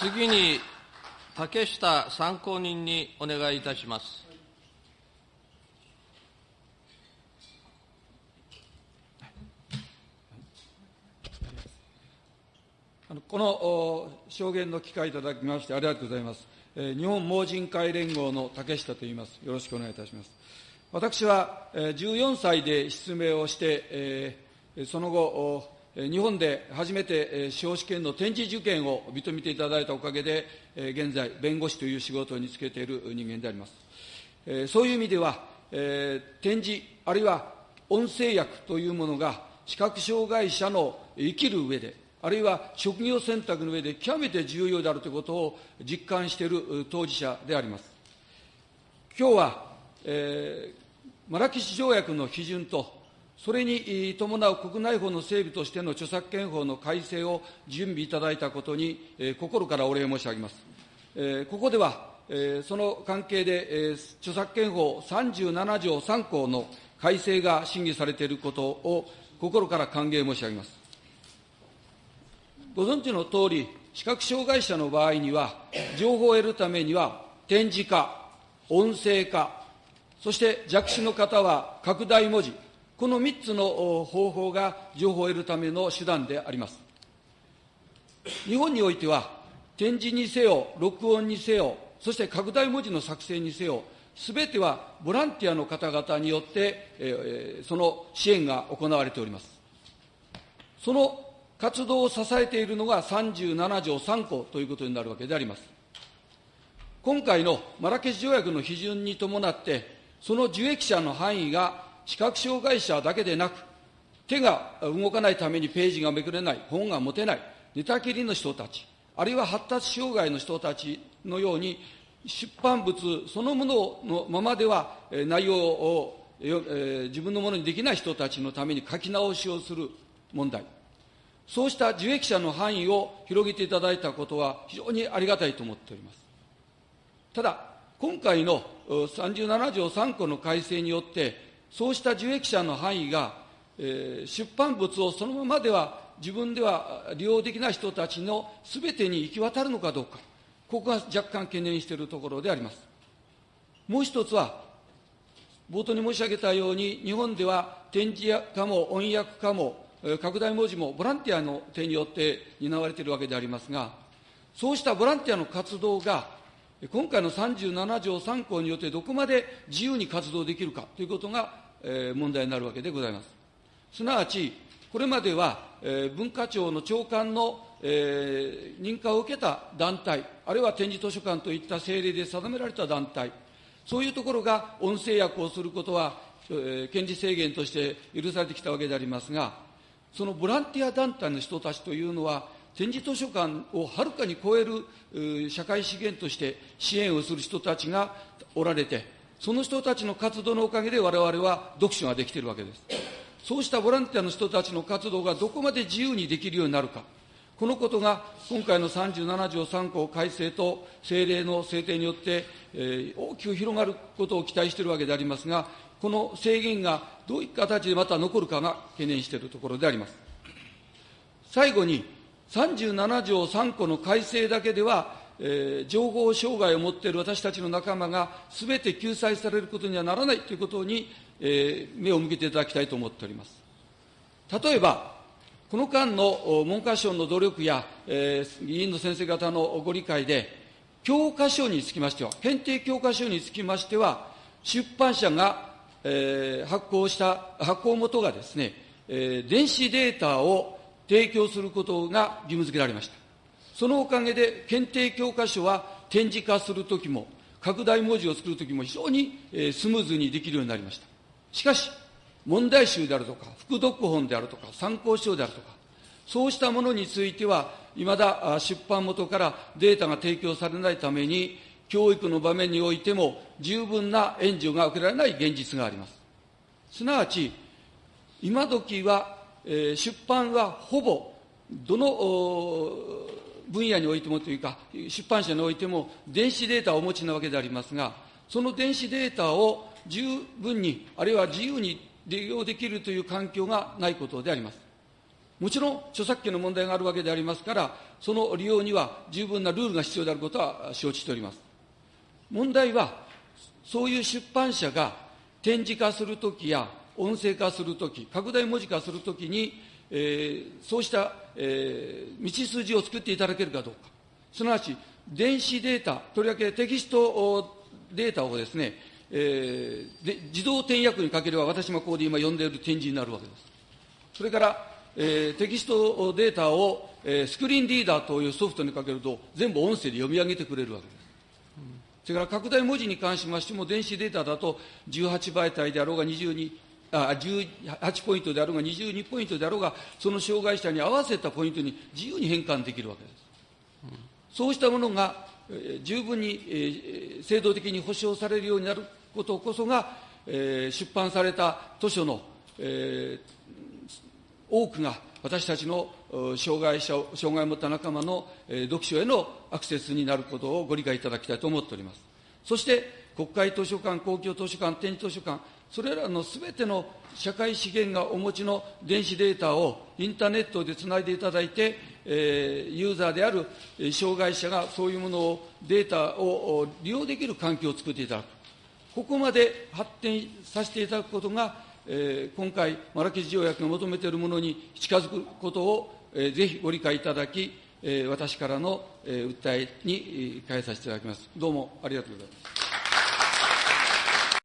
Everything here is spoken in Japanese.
次に、竹下参考人にお願いいたします。この証言の機会いただきましてありがとうございます。日本盲人会連合の竹下と言います。よろしくお願いいたします。私は14歳で失明をして、その後、日本で初めて司法試験の展示受験を認めていただいたおかげで、現在、弁護士という仕事に就けている人間であります。そういう意味では、展示、あるいは音声訳というものが、視覚障害者の生きる上で、あるいは職業選択の上で極めて重要であるということを実感している当事者であります。今日は、えー、マラケシ条約の批准と、それに伴う国内法の整備としての著作権法の改正を準備いただいたことに、え、心からお礼申し上げます。え、ここでは、え、その関係で、え、著作権法37条3項の改正が審議されていることを心から歓迎申し上げます。ご存知のとおり、視覚障害者の場合には、情報を得るためには、展示化、音声化、そして弱視の方は拡大文字、この3つの方法が情報を得るための手段であります。日本においては、展示にせよ、録音にせよ、そして拡大文字の作成にせよ、すべてはボランティアの方々によって、えー、その支援が行われております。その活動を支えているのが37条3項ということになるわけであります。今回のマラケシュ条約の批准に伴って、その受益者の範囲が視覚障害者だけでなく、手が動かないためにページがめくれない、本が持てない、寝たきりの人たち、あるいは発達障害の人たちのように、出版物そのもののままでは内容を自分のものにできない人たちのために書き直しをする問題。そうした受益者の範囲を広げていただいたことは非常にありがたいと思っております。ただ、今回の37条3項の改正によって、そうした受益者の範囲が、えー、出版物をそのままでは自分では利用できない人たちのすべてに行き渡るのかどうか、ここが若干懸念しているところであります。もう一つは、冒頭に申し上げたように、日本では展示化も音訳化も拡大文字もボランティアの手によって担われているわけでありますが、そうしたボランティアの活動が、今回の37条3項によってどこまで自由に活動できるかということが、問題になるわけでございます。すなわち、これまでは、文化庁の長官の、認可を受けた団体、あるいは展示図書館といった政令で定められた団体、そういうところが音声訳をすることは、え権利制限として許されてきたわけでありますが、そのボランティア団体の人たちというのは、展示図書館をはるかに超える社会資源として支援をする人たちがおられて、その人たちの活動のおかげで我々は読書ができているわけです。そうしたボランティアの人たちの活動がどこまで自由にできるようになるか、このことが今回の37条3項改正と政令の制定によって、えー、大きく広がることを期待しているわけでありますが、この制限がどういった形でまた残るかが懸念しているところであります。最後に、37条3項の改正だけでは、えー、情報障害を持っている私たちの仲間がすべて救済されることにはならないということに、えー、目を向けていただきたいと思っております。例えば、この間の文科省の努力や、えー、議員の先生方のご理解で、教科書につきましては、編定教科書につきましては、出版社がえー、発行した、発行元がですね、えー、電子データを提供することが義務付けられました。そのおかげで、検定教科書は展示化するときも、拡大文字を作るときも非常に、スムーズにできるようになりました。しかし、問題集であるとか、副読本であるとか、参考書であるとか、そうしたものについては、いまだ出版元からデータが提供されないために、教育の場面においても十分な援助が受けられない現実があります。すなわち、今時は、え、出版はほぼ、どの分野においてもというか、出版社においても電子データをお持ちなわけでありますが、その電子データを十分に、あるいは自由に利用できるという環境がないことであります。もちろん著作権の問題があるわけでありますから、その利用には十分なルールが必要であることは承知しております。問題は、そういう出版社が展示化するときや音声化するとき、拡大文字化するときに、えー、そうした、えー、道筋を作っていただけるかどうか。すなわち、電子データ、とりわけテキストデータをですね、えー、で自動転訳にかければ、私もここで今読んでいる展示になるわけです。それから、えー、テキストデータを、えー、スクリーンリーダーというソフトにかけると、全部音声で読み上げてくれるわけです。それから拡大文字に関しましても、電子データだと18媒体であろうが22、あ18ポイントであろうが22ポイントであろうが、その障害者に合わせたポイントに自由に変換できるわけです。そうしたものが、えー、十分に、えー、制度的に保障されるようになることこそが、えー、出版された図書の、えー、多くが私たちの障害者障害を持った仲間の、えー、読書へのアクセスになることをご理解いただきたいと思っております。そして、国会図書館、公共図書館、展示図書館、それらのすべての社会資源がお持ちの電子データをインターネットでつないでいただいて、えー、ユーザーである障害者がそういうものを、データを利用できる環境を作っていただく。ここまで発展させていただくことが、えー、今回、マラケシ条約が求めているものに近づくことを、えー、ぜひご理解いただき、えー、私からの、えー、訴えに変えさせていただきます。どうもありがとうございます。